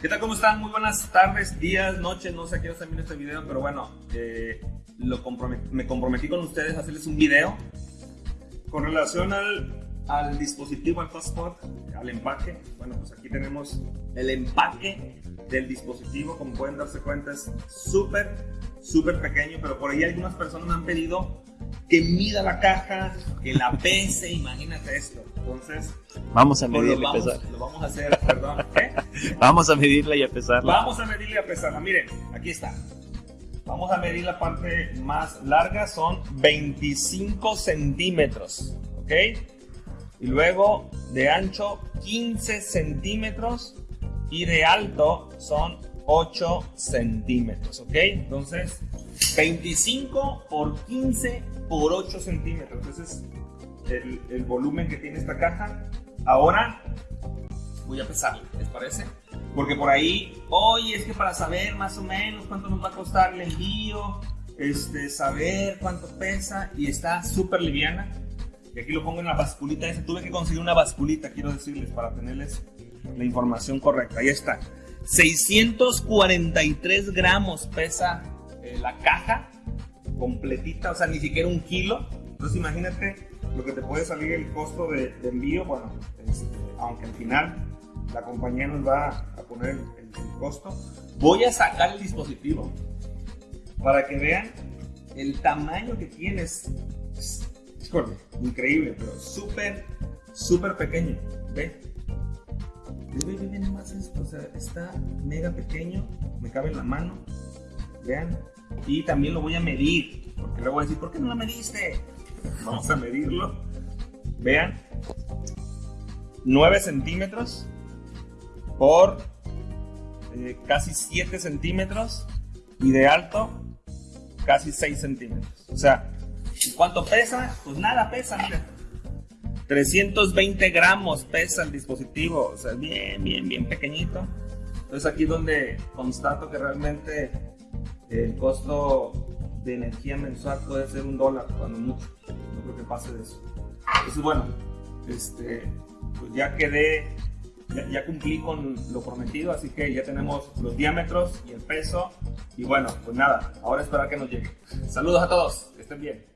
¿Qué tal? ¿Cómo están? Muy buenas tardes, días, noches, no sé a qué hora están este video, pero bueno, eh, lo me comprometí con ustedes a hacerles un video con relación al, al dispositivo, al hotspot, al empaque. Bueno, pues aquí tenemos el empaque del dispositivo, como pueden darse cuenta es súper, súper pequeño, pero por ahí algunas personas me han pedido que mida la caja, que la pese, imagínate esto. Entonces, vamos a pues, medirla y a pesar. Lo vamos a hacer, perdón. ¿eh? vamos a medirla y a pesarla. Vamos a medirla y a pesarla. Miren, aquí está. Vamos a medir la parte más larga, son 25 centímetros, ¿ok? Y luego de ancho 15 centímetros y de alto son 8 centímetros, ¿ok? Entonces, 25 por 15 por 8 centímetros. Entonces, el, el volumen que tiene esta caja. Ahora voy a pesarla, ¿les parece? Porque por ahí, oye, es que para saber más o menos cuánto nos va a costar el envío, este, saber cuánto pesa y está súper liviana. Y aquí lo pongo en la basculita esa. Tuve que conseguir una basculita, quiero decirles, para tenerles la información correcta. Ahí está. 643 gramos pesa eh, la caja completita, o sea, ni siquiera un kilo. Entonces imagínate lo que te puede salir el costo de, envío, bueno, este, aunque al final la compañía nos va a poner el, costo. Voy a sacar el dispositivo para que vean el tamaño que tienes. Es, increíble, pero súper, súper pequeño. ¿Ve? Está mega pequeño, me cabe en la mano. Vean, y también lo voy a medir, porque luego voy a decir, ¿por qué no lo mediste? Vamos a medirlo. Vean, 9 centímetros por eh, casi 7 centímetros y de alto casi 6 centímetros. O sea, ¿cuánto pesa? Pues nada pesa, mira. 320 gramos pesa el dispositivo, o sea, bien, bien, bien pequeñito. Entonces aquí donde constato que realmente el costo de energía mensual puede ser un dólar, cuando mucho. No creo que pase de eso. Entonces, bueno, este, pues ya quedé, ya, cumplí con lo prometido, así que ya tenemos los diámetros y el peso. Y bueno, pues nada, ahora esperar que nos llegue. Saludos a todos, estén bien.